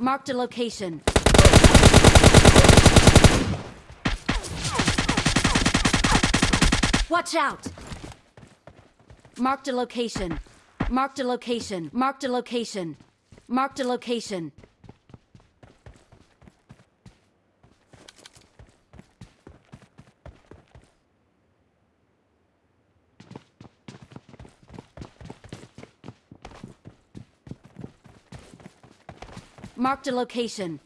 Marked a location. Watch out! Marked a location. Marked a location. Marked a location. Marked a location. Marked a location.